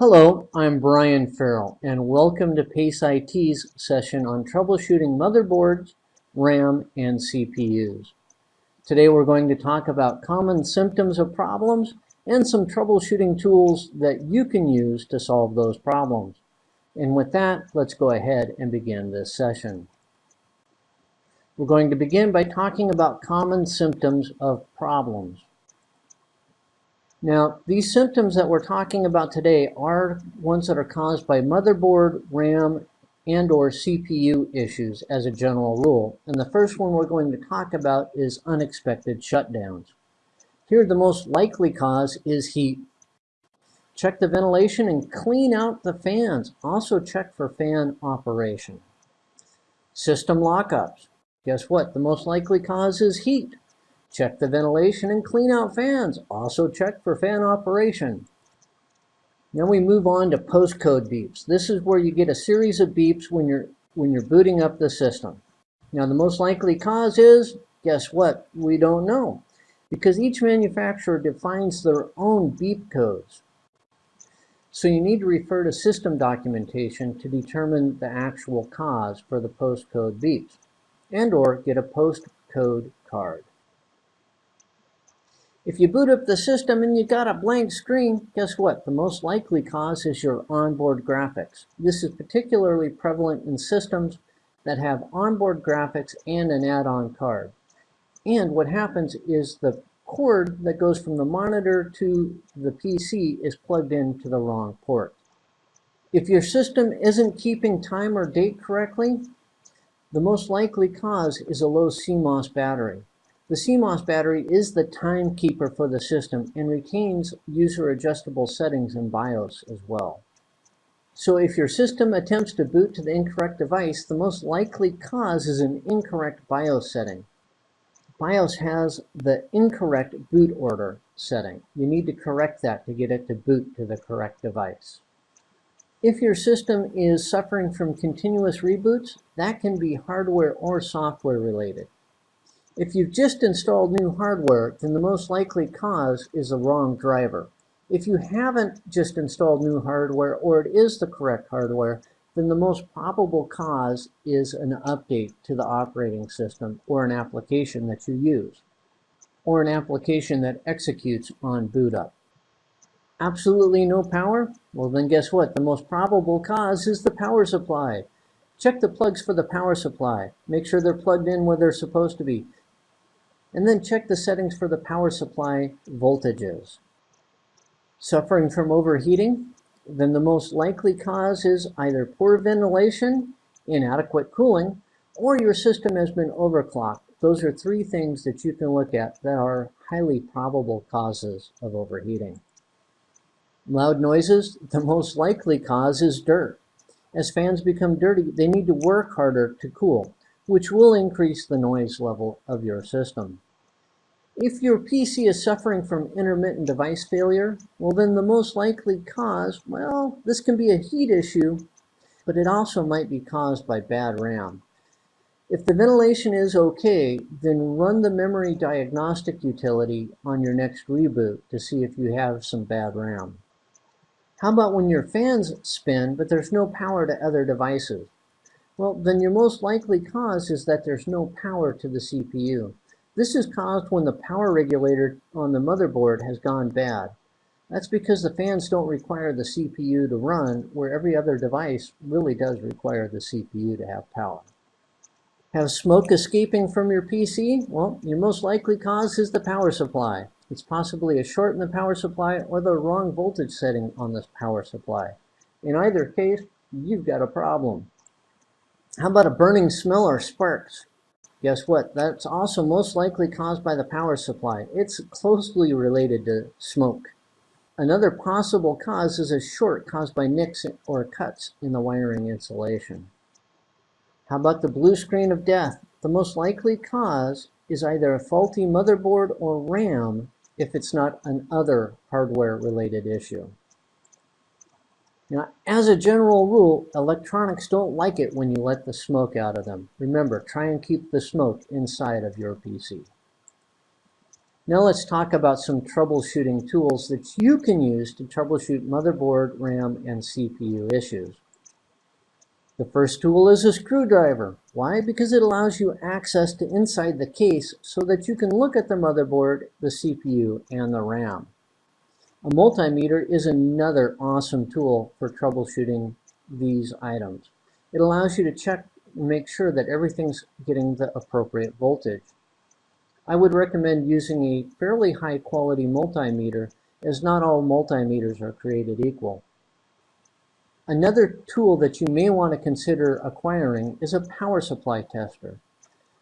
Hello, I'm Brian Farrell, and welcome to PACE IT's session on troubleshooting motherboards, RAM, and CPUs. Today we're going to talk about common symptoms of problems and some troubleshooting tools that you can use to solve those problems. And with that, let's go ahead and begin this session. We're going to begin by talking about common symptoms of problems. Now, these symptoms that we're talking about today are ones that are caused by motherboard, RAM, and or CPU issues as a general rule. And the first one we're going to talk about is unexpected shutdowns. Here, the most likely cause is heat. Check the ventilation and clean out the fans. Also check for fan operation. System lockups. Guess what? The most likely cause is heat. Check the ventilation and clean out fans. Also check for fan operation. Now we move on to POST code beeps. This is where you get a series of beeps when you're when you're booting up the system. Now the most likely cause is, guess what? We don't know. Because each manufacturer defines their own beep codes. So you need to refer to system documentation to determine the actual cause for the POST code beeps and or get a POST code card. If you boot up the system and you got a blank screen, guess what? The most likely cause is your onboard graphics. This is particularly prevalent in systems that have onboard graphics and an add-on card. And what happens is the cord that goes from the monitor to the PC is plugged into the wrong port. If your system isn't keeping time or date correctly, the most likely cause is a low CMOS battery. The CMOS battery is the timekeeper for the system and retains user adjustable settings in BIOS as well. So if your system attempts to boot to the incorrect device, the most likely cause is an incorrect BIOS setting. BIOS has the incorrect boot order setting. You need to correct that to get it to boot to the correct device. If your system is suffering from continuous reboots, that can be hardware or software related. If you've just installed new hardware, then the most likely cause is the wrong driver. If you haven't just installed new hardware or it is the correct hardware, then the most probable cause is an update to the operating system or an application that you use, or an application that executes on boot up. Absolutely no power? Well then guess what? The most probable cause is the power supply. Check the plugs for the power supply. Make sure they're plugged in where they're supposed to be and then check the settings for the power supply voltages. Suffering from overheating? Then the most likely cause is either poor ventilation, inadequate cooling, or your system has been overclocked. Those are three things that you can look at that are highly probable causes of overheating. Loud noises, the most likely cause is dirt. As fans become dirty, they need to work harder to cool which will increase the noise level of your system. If your PC is suffering from intermittent device failure, well then the most likely cause, well, this can be a heat issue, but it also might be caused by bad RAM. If the ventilation is okay, then run the memory diagnostic utility on your next reboot to see if you have some bad RAM. How about when your fans spin, but there's no power to other devices? Well, then your most likely cause is that there's no power to the CPU. This is caused when the power regulator on the motherboard has gone bad. That's because the fans don't require the CPU to run, where every other device really does require the CPU to have power. Have smoke escaping from your PC? Well, your most likely cause is the power supply. It's possibly a short in the power supply or the wrong voltage setting on this power supply. In either case, you've got a problem. How about a burning smell or sparks? Guess what? That's also most likely caused by the power supply. It's closely related to smoke. Another possible cause is a short caused by nicks or cuts in the wiring insulation. How about the blue screen of death? The most likely cause is either a faulty motherboard or RAM if it's not an other hardware related issue. Now, as a general rule, electronics don't like it when you let the smoke out of them. Remember, try and keep the smoke inside of your PC. Now let's talk about some troubleshooting tools that you can use to troubleshoot motherboard, RAM, and CPU issues. The first tool is a screwdriver. Why? Because it allows you access to inside the case so that you can look at the motherboard, the CPU, and the RAM. A multimeter is another awesome tool for troubleshooting these items. It allows you to check and make sure that everything's getting the appropriate voltage. I would recommend using a fairly high quality multimeter as not all multimeters are created equal. Another tool that you may want to consider acquiring is a power supply tester.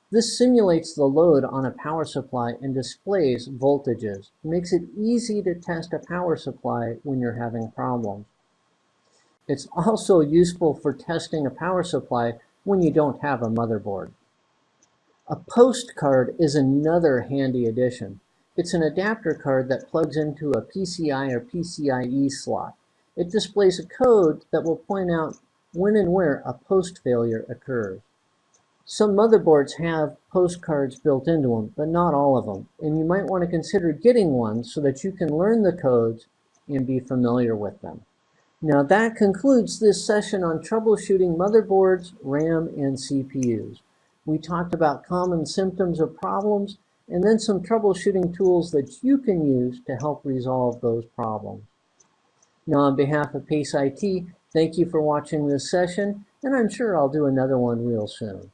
This simulates the load on a power supply and displays voltages. It makes it easy to test a power supply when you're having problems. It's also useful for testing a power supply when you don't have a motherboard. A post card is another handy addition. It's an adapter card that plugs into a PCI or PCIe slot. It displays a code that will point out when and where a post failure occurs. Some motherboards have POST cards built into them, but not all of them, and you might want to consider getting one so that you can learn the codes and be familiar with them. Now that concludes this session on troubleshooting motherboards, RAM, and CPUs. We talked about common symptoms of problems and then some troubleshooting tools that you can use to help resolve those problems. Now, on behalf of PACE IT, thank you for watching this session, and I'm sure I'll do another one real soon.